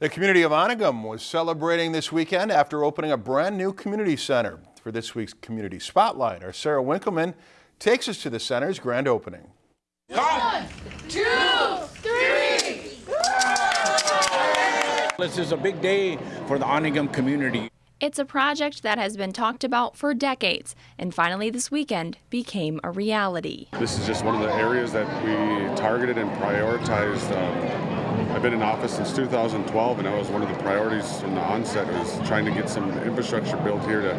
The community of Onigum was celebrating this weekend after opening a brand new community center. For this week's Community Spotlight, our Sarah Winkleman takes us to the center's grand opening. One, two, three. This is a big day for the Onigum community. It's a project that has been talked about for decades and finally this weekend became a reality. This is just one of the areas that we targeted and prioritized. Um, I've been in office since 2012 and that was one of the priorities from the onset was trying to get some infrastructure built here to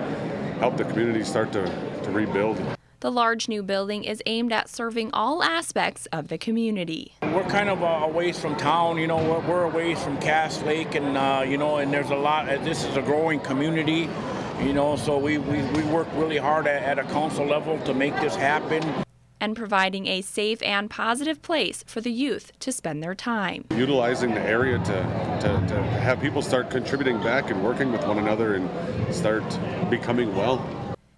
help the community start to, to rebuild. The large new building is aimed at serving all aspects of the community. We're kind of a ways from town, you know, we're, we're a ways from Cass Lake and, uh, you know, and there's a lot, uh, this is a growing community, you know, so we, we, we work really hard at, at a council level to make this happen. And providing a safe and positive place for the youth to spend their time. Utilizing the area to, to, to have people start contributing back and working with one another and start becoming well.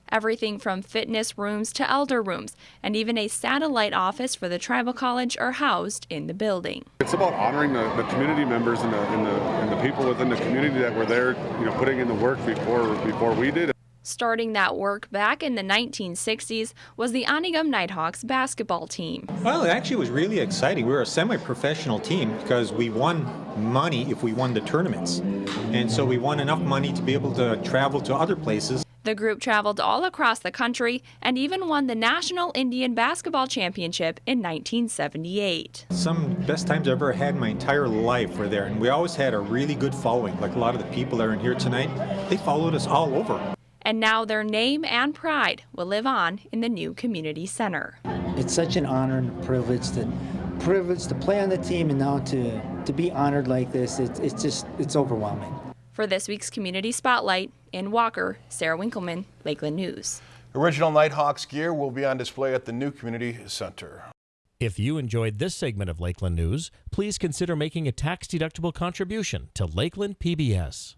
Everything from fitness rooms to elder rooms, and even a satellite office for the tribal college are housed in the building. It's about honoring the, the community members and the, and, the, and the people within the community that were there, you know, putting in the work before before we did. Starting that work back in the 1960s was the Onigum Nighthawks basketball team. Well, it actually was really exciting. We were a semi-professional team because we won money if we won the tournaments. And so we won enough money to be able to travel to other places the group traveled all across the country and even won the National Indian Basketball Championship in 1978. Some best times I've ever had in my entire life were there, and we always had a really good following. Like a lot of the people that are in here tonight, they followed us all over. And now their name and pride will live on in the new community center. It's such an honor and a privilege to privilege to play on the team and now to to be honored like this. It's it's just it's overwhelming. For this week's Community Spotlight, in Walker, Sarah Winkleman, Lakeland News. Original Nighthawks gear will be on display at the new community center. If you enjoyed this segment of Lakeland News, please consider making a tax-deductible contribution to Lakeland PBS.